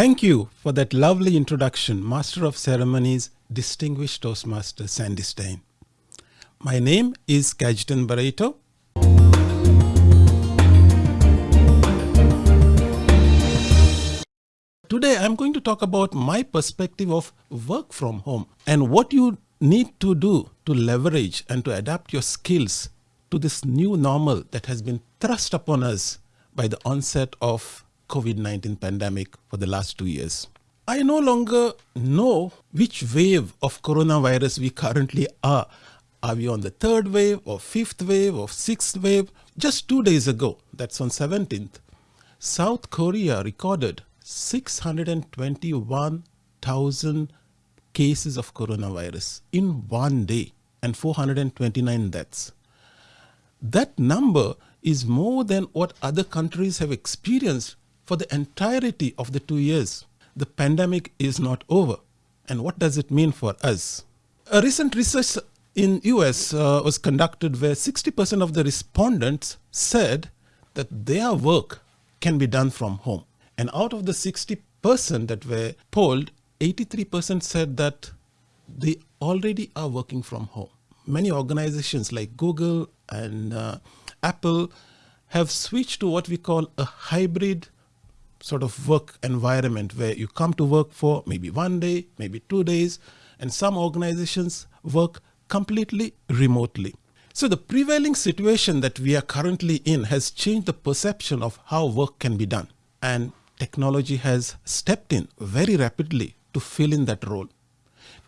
Thank you for that lovely introduction, Master of Ceremonies, Distinguished Toastmaster Sandy Stein. My name is Gajetan Barreto. Today I'm going to talk about my perspective of work from home and what you need to do to leverage and to adapt your skills to this new normal that has been thrust upon us by the onset of COVID-19 pandemic for the last two years. I no longer know which wave of coronavirus we currently are. Are we on the third wave or fifth wave or sixth wave? Just two days ago, that's on 17th, South Korea recorded 621,000 cases of coronavirus in one day and 429 deaths. That number is more than what other countries have experienced for the entirety of the two years. The pandemic is not over. And what does it mean for us? A recent research in US uh, was conducted where 60% of the respondents said that their work can be done from home. And out of the 60% that were polled, 83% said that they already are working from home. Many organizations like Google and uh, Apple have switched to what we call a hybrid sort of work environment where you come to work for maybe one day, maybe two days, and some organizations work completely remotely. So the prevailing situation that we are currently in has changed the perception of how work can be done. And technology has stepped in very rapidly to fill in that role.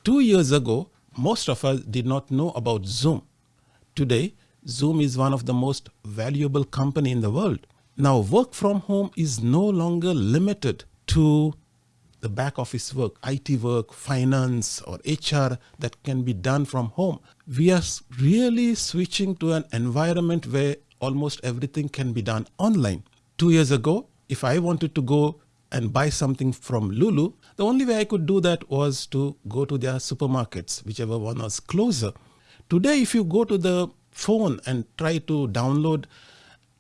Two years ago, most of us did not know about Zoom. Today, Zoom is one of the most valuable company in the world. Now, work from home is no longer limited to the back office work, IT work, finance or HR that can be done from home. We are really switching to an environment where almost everything can be done online. Two years ago, if I wanted to go and buy something from Lulu, the only way I could do that was to go to their supermarkets, whichever one was closer. Today, if you go to the phone and try to download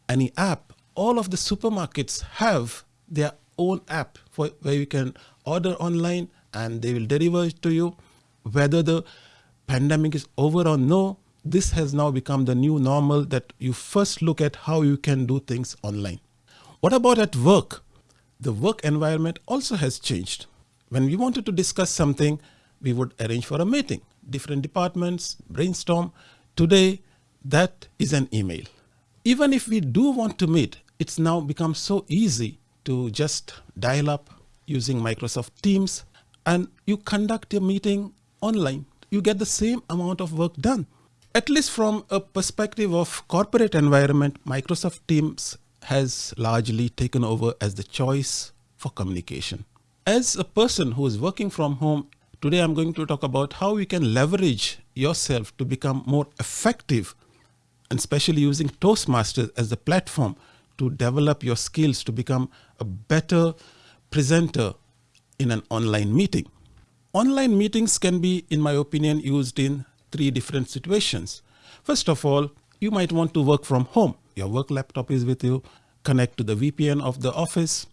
any app, all of the supermarkets have their own app for where you can order online and they will deliver it to you. Whether the pandemic is over or no, this has now become the new normal that you first look at how you can do things online. What about at work? The work environment also has changed. When we wanted to discuss something, we would arrange for a meeting, different departments, brainstorm. Today, that is an email. Even if we do want to meet, it's now become so easy to just dial up using Microsoft Teams and you conduct your meeting online. You get the same amount of work done. At least from a perspective of corporate environment, Microsoft Teams has largely taken over as the choice for communication. As a person who is working from home, today I'm going to talk about how you can leverage yourself to become more effective and especially using Toastmasters as the platform to develop your skills to become a better presenter in an online meeting. Online meetings can be, in my opinion, used in three different situations. First of all, you might want to work from home your work laptop is with you, connect to the VPN of the office,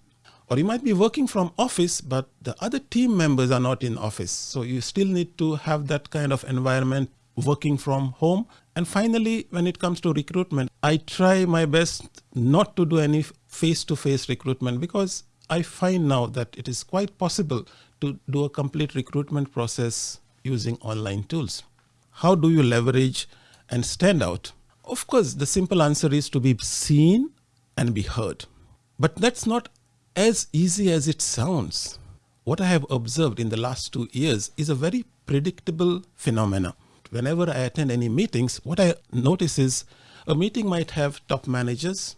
or you might be working from office, but the other team members are not in office. So you still need to have that kind of environment working from home. And finally, when it comes to recruitment, I try my best not to do any face-to-face recruitment because I find now that it is quite possible to do a complete recruitment process using online tools. How do you leverage and stand out? Of course, the simple answer is to be seen and be heard. But that's not as easy as it sounds. What I have observed in the last two years is a very predictable phenomena. Whenever I attend any meetings, what I notice is a meeting might have top managers,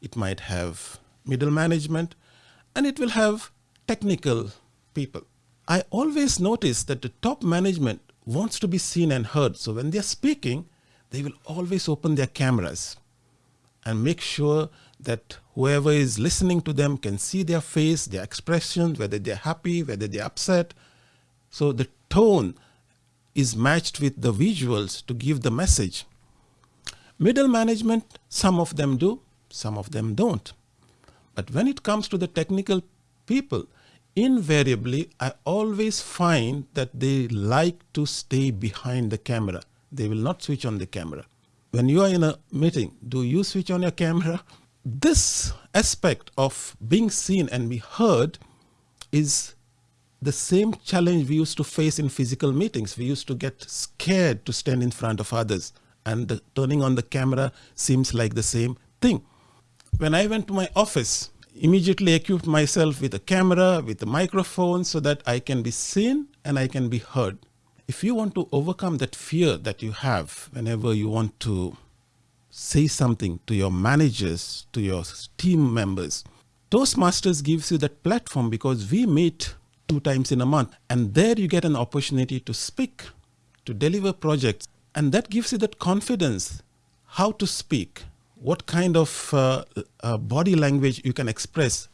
it might have middle management, and it will have technical people. I always notice that the top management wants to be seen and heard. So when they're speaking, they will always open their cameras and make sure that whoever is listening to them can see their face, their expression, whether they're happy, whether they're upset. So the tone is matched with the visuals to give the message. Middle management, some of them do, some of them don't. But when it comes to the technical people, invariably, I always find that they like to stay behind the camera. They will not switch on the camera. When you are in a meeting, do you switch on your camera? This aspect of being seen and be heard is the same challenge we used to face in physical meetings. We used to get scared to stand in front of others and the, turning on the camera seems like the same thing. When I went to my office, immediately equipped myself with a camera, with a microphone so that I can be seen and I can be heard. If you want to overcome that fear that you have whenever you want to say something to your managers, to your team members, Toastmasters gives you that platform because we meet two times in a month and there you get an opportunity to speak, to deliver projects and that gives you that confidence how to speak, what kind of uh, uh, body language you can express.